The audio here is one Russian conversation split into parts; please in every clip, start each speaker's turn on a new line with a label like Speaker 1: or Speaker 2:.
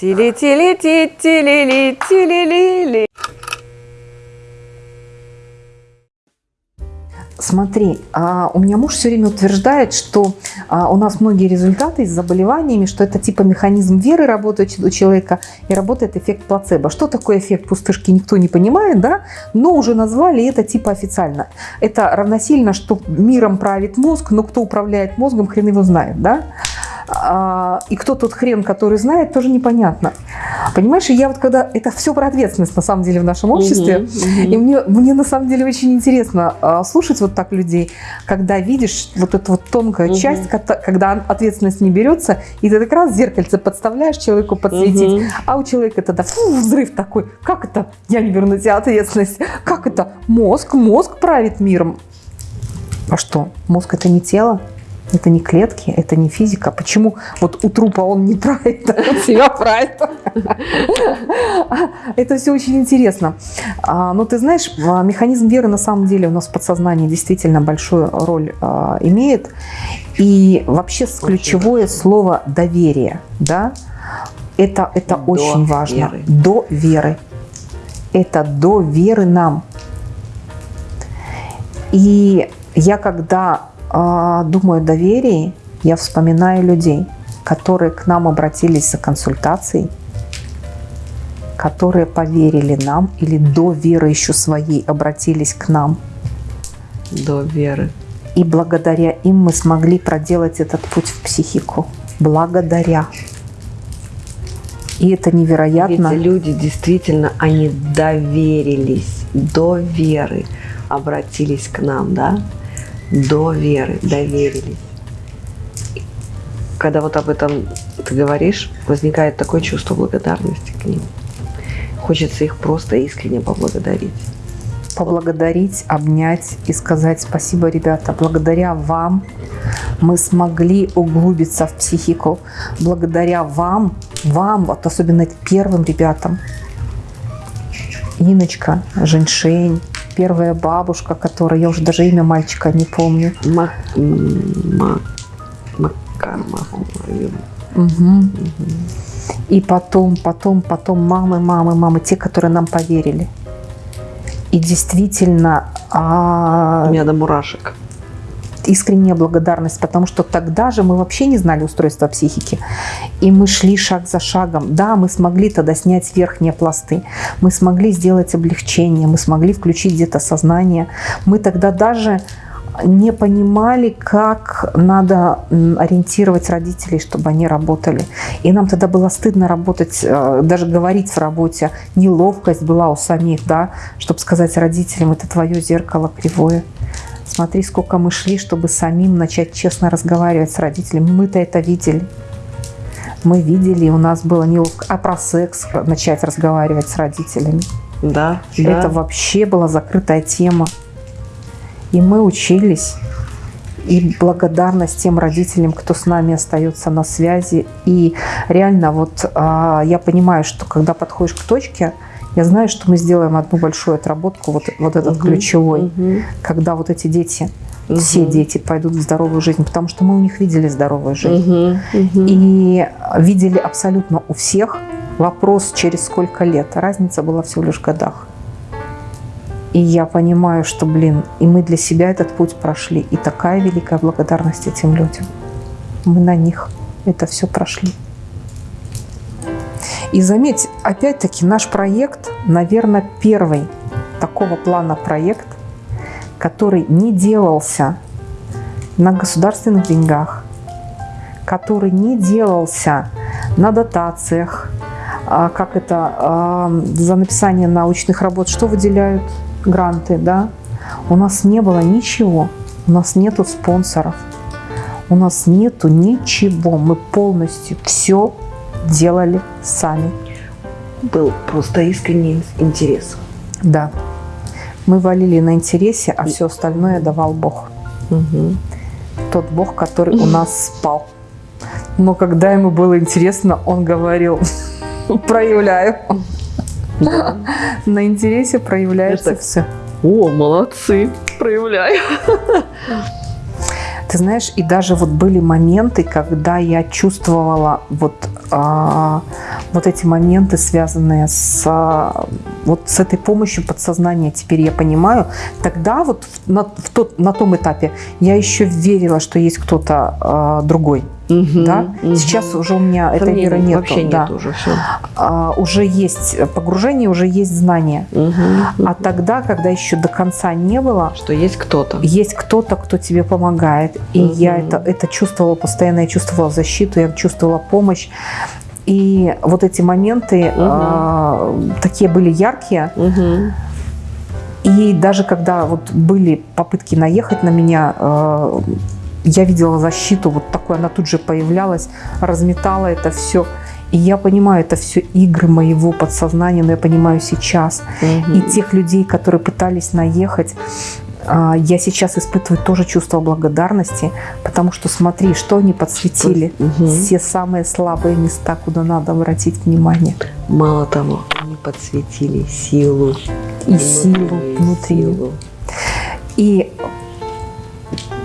Speaker 1: Тили-тили-ти-тили-ли-тили-ли-ли.
Speaker 2: Смотри, а, у меня муж все время утверждает, что а, у нас многие результаты с заболеваниями, что это типа механизм веры работает у человека и работает эффект плацебо. Что такое эффект пустышки, никто не понимает, да? Но уже назвали это типа официально. Это равносильно, что миром правит мозг, но кто управляет мозгом, хрен его знает, да? А, и кто тот хрен, который знает, тоже непонятно. Понимаешь, и я вот когда... Это все про ответственность, на самом деле, в нашем обществе. Угу, угу. И мне, мне, на самом деле, очень интересно а, слушать вот так людей, когда видишь вот эту вот тонкую угу. часть, когда ответственность не берется, и ты как раз зеркальце подставляешь человеку подсветить, угу. а у человека тогда фу, взрыв такой. Как это? Я не беру на тебя ответственность. Как это? Мозг, мозг правит миром. А что? Мозг – это не тело? Это не клетки, это не физика. Почему вот у трупа он не правит, а он себя правит? Это все очень интересно. А, но ты знаешь, а, механизм веры на самом деле у нас в подсознании действительно большую роль а, имеет. И вообще ключевое слово «доверие». Да? Это, это до очень важно. Веры. До веры. Это до веры нам. И я когда думаю о доверии, я вспоминаю людей, которые к нам обратились за консультацией, которые поверили нам или до веры еще своей обратились к нам.
Speaker 1: До веры.
Speaker 2: И благодаря им мы смогли проделать этот путь в психику. Благодаря. И это невероятно.
Speaker 1: Эти люди действительно, они доверились до веры, обратились к нам, да? До веры, доверились. Когда вот об этом ты говоришь, возникает такое чувство благодарности к ним. Хочется их просто искренне поблагодарить.
Speaker 2: Поблагодарить, обнять и сказать спасибо, ребята. Благодаря вам мы смогли углубиться в психику. Благодаря вам, вам, вот особенно первым ребятам, Иночка, Женьшень, первая бабушка, которая, я уже даже имя мальчика не помню.
Speaker 1: Мак... Макар,
Speaker 2: угу. И потом, потом, потом мамы, мамы, мамы, те, которые нам поверили. И действительно...
Speaker 1: А... У меня до мурашек
Speaker 2: искренняя благодарность, потому что тогда же мы вообще не знали устройства психики. И мы шли шаг за шагом. Да, мы смогли тогда снять верхние пласты, мы смогли сделать облегчение, мы смогли включить где-то сознание. Мы тогда даже не понимали, как надо ориентировать родителей, чтобы они работали. И нам тогда было стыдно работать, э, даже говорить в работе. Неловкость была у самих, да, чтобы сказать родителям, это твое зеркало кривое. Смотри, сколько мы шли, чтобы самим начать честно разговаривать с родителями. Мы-то это видели. Мы видели, у нас было неловко. А про секс начать разговаривать с родителями.
Speaker 1: Да.
Speaker 2: Это
Speaker 1: да.
Speaker 2: вообще была закрытая тема. И мы учились. И благодарность тем родителям, кто с нами остается на связи. И реально вот а, я понимаю, что когда подходишь к точке, я знаю, что мы сделаем одну большую отработку, вот, вот этот угу, ключевой, угу. когда вот эти дети, угу. все дети пойдут в здоровую жизнь, потому что мы у них видели здоровую жизнь. Угу, угу. И видели абсолютно у всех вопрос, через сколько лет. Разница была всего лишь в годах. И я понимаю, что, блин, и мы для себя этот путь прошли. И такая великая благодарность этим людям. Мы на них это все прошли. И заметь, опять-таки наш проект, наверное, первый такого плана проект, который не делался на государственных деньгах, который не делался на дотациях, а, как это, а, за написание научных работ, что выделяют гранты, да? У нас не было ничего, у нас нету спонсоров, у нас нету ничего, мы полностью все делали сами.
Speaker 1: Был просто искренний интерес.
Speaker 2: Да. Мы валили на интересе, а все остальное давал Бог. Угу. Тот Бог, который у нас спал. Но когда ему было интересно, он говорил, проявляю. На интересе проявляется все.
Speaker 1: О, молодцы, проявляю.
Speaker 2: Ты знаешь, и даже вот были моменты, когда я чувствовала вот а, вот эти моменты, связанные с, а, вот с этой помощью подсознания, теперь я понимаю. Тогда вот на, в тот, на том этапе я еще верила, что есть кто-то а, другой.
Speaker 1: Мгм,
Speaker 2: Да?
Speaker 1: мгм.
Speaker 2: Сейчас уже у меня этой веры нет.
Speaker 1: Вообще
Speaker 2: да.
Speaker 1: нет уже, все.
Speaker 2: А, уже есть погружение, уже есть знание. А тогда, когда еще до конца не было,
Speaker 1: Что есть кто-то.
Speaker 2: есть кто-то, кто тебе помогает. И
Speaker 1: Мгм.
Speaker 2: я это, это чувствовала постоянно, я чувствовала защиту, я чувствовала помощь. И вот эти моменты а, такие были яркие.
Speaker 1: Мгм.
Speaker 2: И даже когда вот были попытки наехать на меня, э, я видела защиту, вот такой, она тут же появлялась, разметала это все. И я понимаю, это все игры моего подсознания, но я понимаю сейчас.
Speaker 1: Мгм.
Speaker 2: И тех людей, которые пытались наехать, а, я сейчас испытываю тоже чувство благодарности, потому что смотри, что они подсветили.
Speaker 1: Мгм.
Speaker 2: Все самые слабые места, куда надо обратить внимание.
Speaker 1: Мало того, они подсветили силу.
Speaker 2: И силу внутри.
Speaker 1: силу.
Speaker 2: И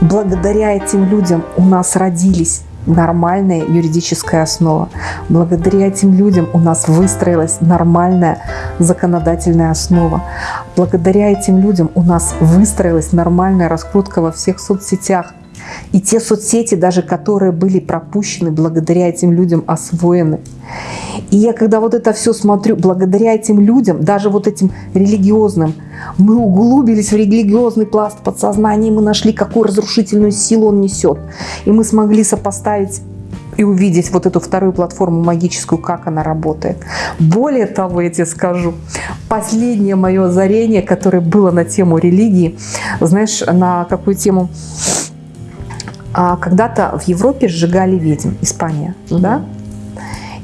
Speaker 2: благодаря этим людям у нас родились нормальная юридическая основа. Благодаря этим людям у нас выстроилась нормальная законодательная основа. Благодаря этим людям у нас выстроилась нормальная раскрутка во всех соцсетях. И те соцсети, даже которые были пропущены, благодаря этим людям освоены. И я когда вот это все смотрю, благодаря этим людям, даже вот этим религиозным, мы углубились в религиозный пласт подсознания, и мы нашли, какую разрушительную силу он несет. И мы смогли сопоставить и увидеть вот эту вторую платформу магическую, как она работает. Более того, я тебе скажу, последнее мое озарение, которое было на тему религии, знаешь, на какую тему? А, Когда-то в Европе сжигали ведьм, Испания,
Speaker 1: Мгм.
Speaker 2: да?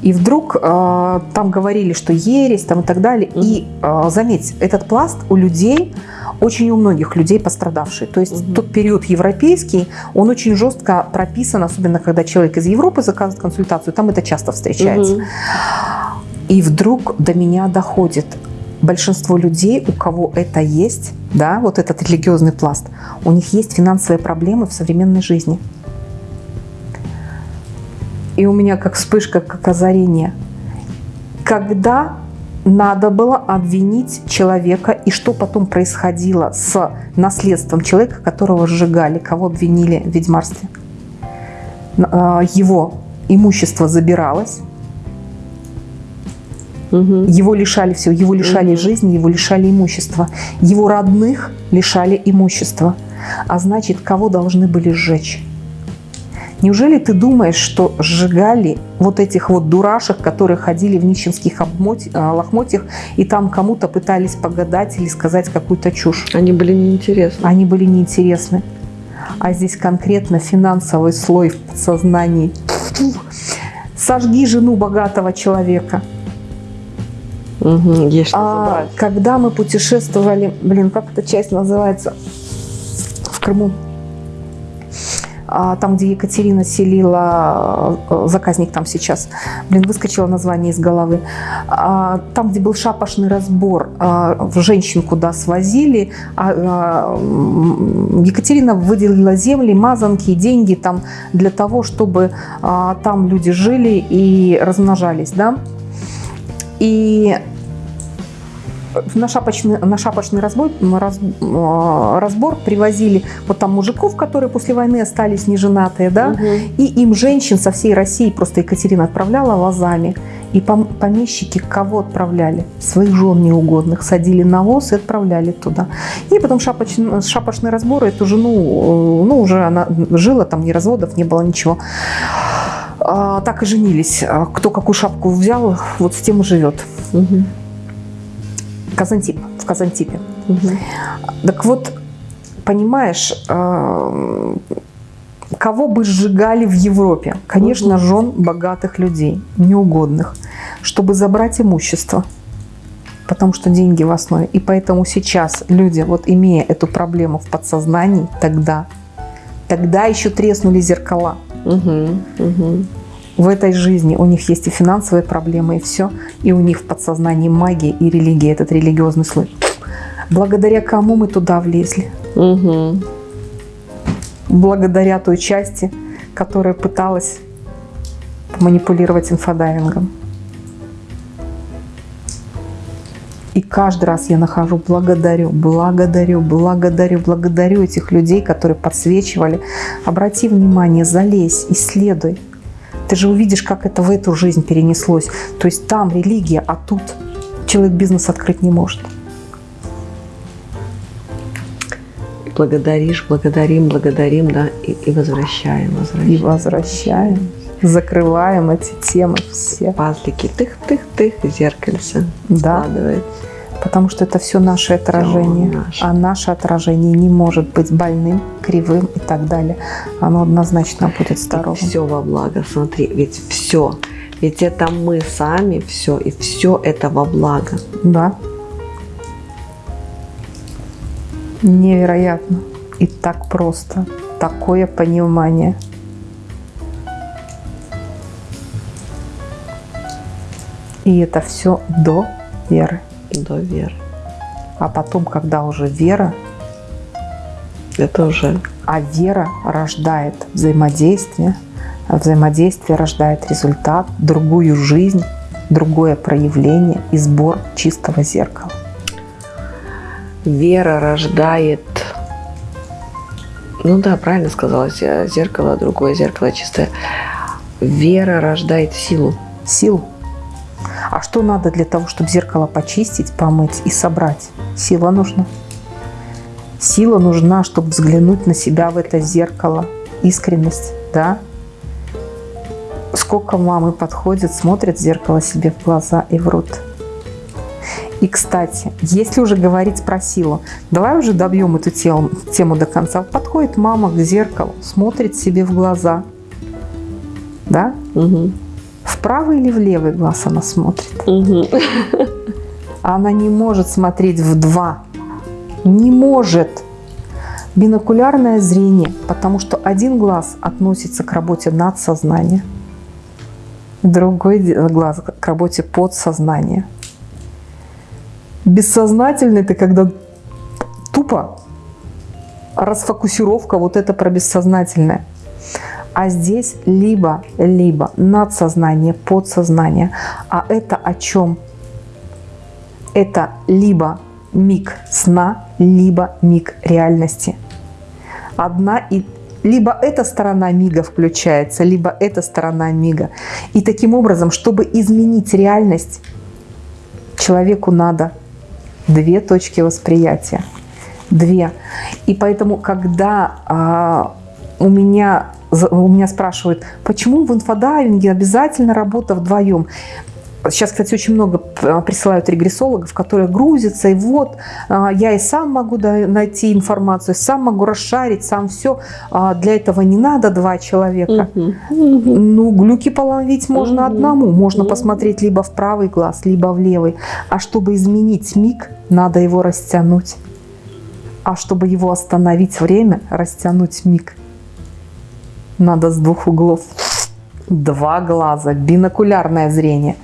Speaker 2: И вдруг э, там говорили, что ересь там и так далее. И э, заметь, этот пласт у людей, очень у многих людей пострадавший. То есть
Speaker 1: Мгм.
Speaker 2: тот период европейский, он очень жестко прописан, особенно когда человек из Европы заказывает консультацию, там это часто встречается.
Speaker 1: Мгм.
Speaker 2: И вдруг до меня доходит, большинство людей, у кого это есть, да, вот этот религиозный пласт, у них есть финансовые проблемы в современной жизни. И у меня как вспышка, как озарение. Когда надо было обвинить человека, и что потом происходило с наследством человека, которого сжигали, кого обвинили в ведьмарстве. А, Его имущество забиралось,
Speaker 1: Мгм.
Speaker 2: его лишали всего, его лишали
Speaker 1: Мгм.
Speaker 2: жизни, его лишали имущества. Его родных лишали имущества. А значит, кого должны были сжечь? Неужели ты думаешь, что сжигали вот этих вот дурашек, которые ходили в нищенских а, лохмотьях и там кому-то пытались погадать или сказать какую-то чушь?
Speaker 1: Они были неинтересны.
Speaker 2: Они были неинтересны. А здесь конкретно финансовый слой в подсознании. Сожги жену богатого человека.
Speaker 1: Мгм. Есть что
Speaker 2: А,
Speaker 1: забрать.
Speaker 2: когда мы путешествовали, блин, как эта часть называется, в Крыму, А, там, где Екатерина селила, э, заказник там сейчас, блин, выскочило название из головы, А, там, где был шапошный разбор, а, женщин куда свозили, а, а, Екатерина выделила земли, мазанки, деньги там для того, чтобы а, там люди жили и размножались, да, и на шапочный, на шапочный разбор, раз- э, разбор привозили вот там мужиков, которые после войны остались неженатые, да,
Speaker 1: Мгм.
Speaker 2: и им женщин со всей России просто Екатерина отправляла вазами. И пом- помещики кого отправляли? Своих жен неугодных садили на воз и отправляли туда. И потом шапочный, шапошный разбор эту жену, э, ну уже она жила, там ни разводов, не было ничего. А, так и женились. А Кто какую шапку взял, вот с тем и живет.
Speaker 1: Мгм.
Speaker 2: Казантип, в Казантипе.
Speaker 1: Мгм.
Speaker 2: Так вот, понимаешь, э, кого бы сжигали в Европе? Конечно,
Speaker 1: Мгм.
Speaker 2: жен богатых людей, неугодных, чтобы забрать имущество, потому что деньги в основе. И поэтому сейчас люди, вот имея эту проблему в подсознании, тогда, тогда еще треснули зеркала.
Speaker 1: Мгм. Мгм.
Speaker 2: В этой жизни у них есть и финансовые проблемы, и все. И у них в подсознании магия и религия, этот религиозный слой. Благодаря кому мы туда влезли?
Speaker 1: Мгм.
Speaker 2: благодаря той части, которая пыталась манипулировать инфодайвингом. И каждый раз я нахожу, благодарю, благодарю, благодарю, благодарю этих людей, которые подсвечивали. Обрати внимание, залезь, исследуй. Ты же увидишь, как это в эту жизнь перенеслось. То есть там религия, а тут человек бизнес открыть не может.
Speaker 1: Благодаришь, благодарим, благодарим, да, и, и возвращаем, возвращаем.
Speaker 2: И возвращаем. Закрываем эти темы все.
Speaker 1: Пазлики, тых-тых-тых, зеркальце
Speaker 2: Да.
Speaker 1: складывается.
Speaker 2: Потому что это все наше отражение.
Speaker 1: наше.
Speaker 2: А наше отражение не может быть больным, кривым и так далее. Оно однозначно будет здоровым.
Speaker 1: Все во благо, смотри, ведь все. Ведь это мы сами все, и все это во благо.
Speaker 2: Да. Невероятно. И так просто. Такое понимание. И это все до веры.
Speaker 1: До веры.
Speaker 2: А потом, когда уже вера,
Speaker 1: Это уже
Speaker 2: а вера рождает взаимодействие, а взаимодействие рождает результат, другую жизнь, другое проявление и сбор чистого зеркала.
Speaker 1: вера рождает... Ну да, правильно сказала, зе- зеркало, другое зеркало чистое. Вера рождает силу.
Speaker 2: Силу. А что надо для того, чтобы зеркало почистить, помыть и собрать? Сила нужна. Сила нужна, чтобы взглянуть на себя в это зеркало. Искренность, да? Сколько мамы подходят, смотрят в зеркало себе в глаза и врут. И, кстати, если уже говорить про силу, давай уже добьем эту тему, тему до конца. Подходит мама к зеркалу, смотрит себе в глаза, да?
Speaker 1: Мгм.
Speaker 2: В правый или в левый глаз она смотрит?
Speaker 1: Мгм.
Speaker 2: Она не может смотреть в два. Не может. Бинокулярное зрение, потому что один глаз относится к работе надсознания, другой глаз к работе подсознания. Бессознательный это когда тупо расфокусировка, вот это про бессознательное. А здесь либо-либо надсознание, подсознание. А это о чем? Это либо миг сна, либо миг реальности. Одна и либо эта сторона мига включается, либо эта сторона мига. И таким образом, чтобы изменить реальность, человеку надо две точки восприятия. Две. И поэтому, когда а, у меня у меня спрашивают, почему в инфодайвинге обязательно работа вдвоем? Сейчас, кстати, очень много п- присылают регрессологов, которые грузятся, и вот а, я и сам могу найти информацию, сам могу расшарить, сам все. Для этого не надо два человека.
Speaker 1: Мгм.
Speaker 2: Ну, глюки половить можно одному. Можно посмотреть либо в правый глаз, либо в левый. А чтобы изменить миг, надо его растянуть. А чтобы его остановить время, растянуть миг, надо с двух углов. Два глаза, бинокулярное зрение.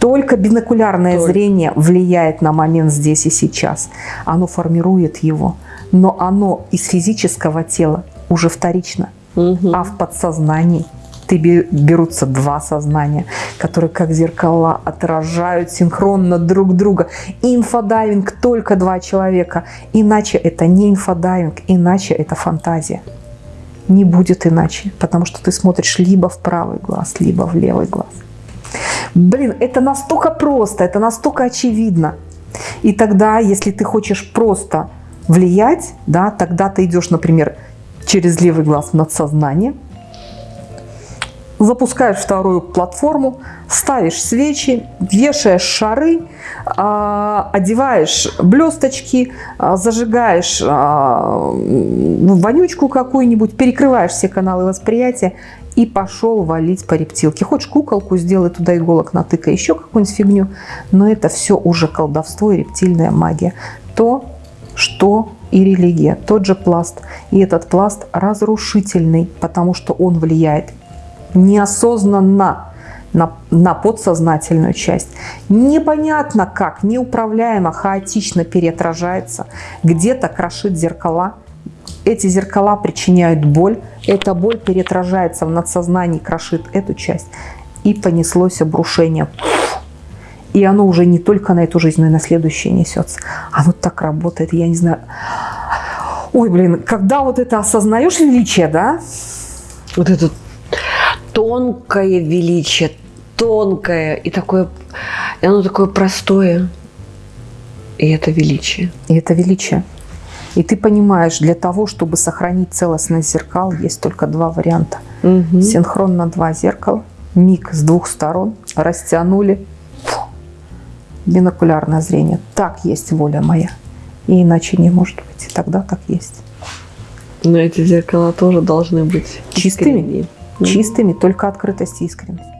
Speaker 2: Только бинокулярное
Speaker 1: Только.
Speaker 2: зрение влияет на момент здесь и сейчас. Оно формирует его. Но оно из физического тела уже вторично.
Speaker 1: Мгм.
Speaker 2: А в подсознании ты бе- берутся два сознания, которые как зеркала отражают синхронно друг друга. Инфодайвинг только два человека. Иначе это не инфодайвинг, иначе это фантазия. Не будет иначе, потому что ты смотришь либо в правый глаз, либо в левый глаз. Блин, это настолько просто, это настолько очевидно. И тогда, если ты хочешь просто влиять, да, тогда ты идешь, например, через левый глаз в надсознание, запускаешь вторую платформу, ставишь свечи, вешаешь шары, а, одеваешь блесточки, а, зажигаешь а, вонючку какую-нибудь, перекрываешь все каналы восприятия и пошел валить по рептилке. Хочешь куколку сделай, туда иголок натыкай, еще какую-нибудь фигню. Но это все уже колдовство и рептильная магия. То, что и религия, тот же пласт. И этот пласт разрушительный, потому что он влияет неосознанно на, на подсознательную часть. Непонятно как, неуправляемо, хаотично переотражается, где-то крошит зеркала. Эти зеркала причиняют боль, эта боль переотражается в надсознании, крошит эту часть. и понеслось обрушение. И оно уже не только на эту жизнь, но и на следующее несется. Оно так работает, я не знаю. Ой, блин, когда вот это осознаешь величие, да?
Speaker 1: Вот это тонкое величие, тонкое и такое, и оно такое простое. И это величие.
Speaker 2: И это величие. И ты понимаешь, для того, чтобы сохранить целостность зеркал, есть только два варианта.
Speaker 1: Мгм.
Speaker 2: Синхронно два зеркала, миг с двух сторон, растянули. Фу. Бинокулярное зрение. Так есть воля моя. И иначе не может быть. И тогда так есть.
Speaker 1: Но эти зеркала тоже должны быть
Speaker 2: Чистыми?
Speaker 1: искренние.
Speaker 2: Чистыми, только открытость и искренность.